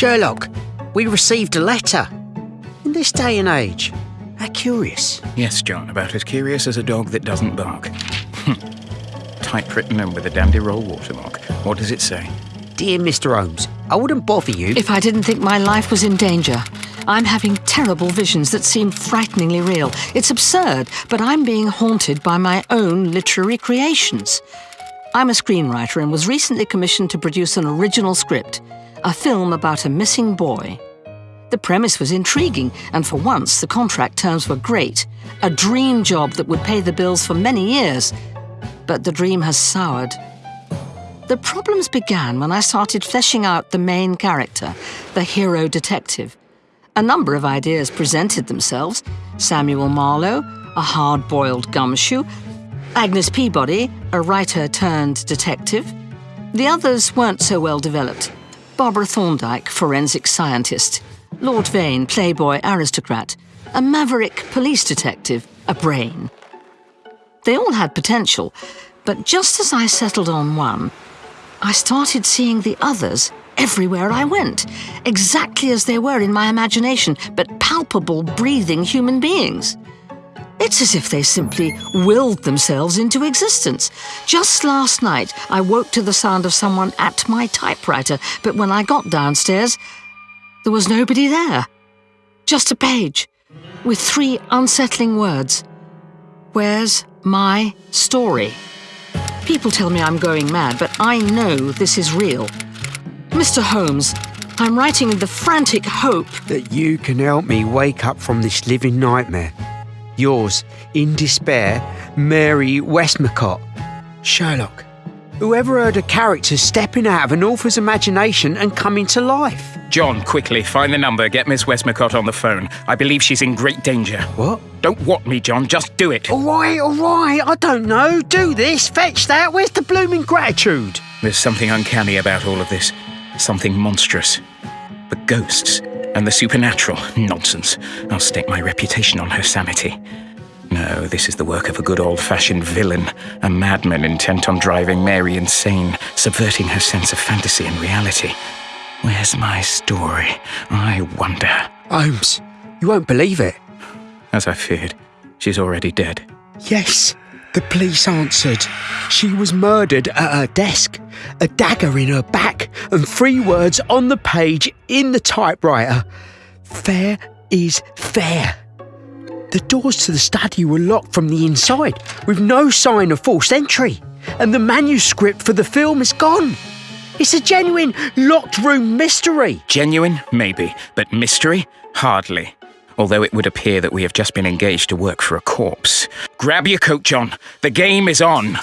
Sherlock, we received a letter. In this day and age, how curious. Yes, John, about as curious as a dog that doesn't bark. Hmm. Typewritten and with a dandy roll watermark. What does it say? Dear Mr. Holmes, I wouldn't bother you. If I didn't think my life was in danger. I'm having terrible visions that seem frighteningly real. It's absurd, but I'm being haunted by my own literary creations. I'm a screenwriter and was recently commissioned to produce an original script, a film about a missing boy. The premise was intriguing, and for once the contract terms were great. A dream job that would pay the bills for many years. But the dream has soured. The problems began when I started fleshing out the main character, the hero detective. A number of ideas presented themselves Samuel Marlowe, a hard boiled gumshoe, Agnes Peabody, a writer turned detective. The others weren't so well developed. Barbara Thorndyke, forensic scientist. Lord Vane, playboy aristocrat. A maverick police detective, a brain. They all had potential, but just as I settled on one, I started seeing the others everywhere I went, exactly as they were in my imagination, but palpable, breathing human beings. It's as if they simply willed themselves into existence. Just last night, I woke to the sound of someone at my typewriter, but when I got downstairs, there was nobody there. Just a page with three unsettling words. Where's my story? People tell me I'm going mad, but I know this is real. Mr. Holmes, I'm writing in the frantic hope that you can help me wake up from this living nightmare. Yours, in despair, Mary Westmacott. Sherlock, whoever heard a character stepping out of an author's imagination and coming to life? John, quickly, find the number, get Miss Westmacott on the phone. I believe she's in great danger. What? Don't what me, John, just do it. All right, all right, I don't know. Do this, fetch that. Where's the blooming gratitude? There's something uncanny about all of this. Something monstrous. The ghosts and the supernatural. Nonsense. I'll stake my reputation on her sanity. No, this is the work of a good old fashioned villain, a madman intent on driving Mary insane, subverting her sense of fantasy and reality. Where's my story? I wonder. Holmes, you won't believe it. As I feared, she's already dead. Yes, the police answered. She was murdered at her desk, a dagger in her back, and three words on the page in the typewriter Fair is fair. The doors to the study were locked from the inside, with no sign of forced entry, and the manuscript for the film is gone. It's a genuine locked room mystery. Genuine? Maybe. But mystery? Hardly. Although it would appear that we have just been engaged to work for a corpse. Grab your coat, John. The game is on.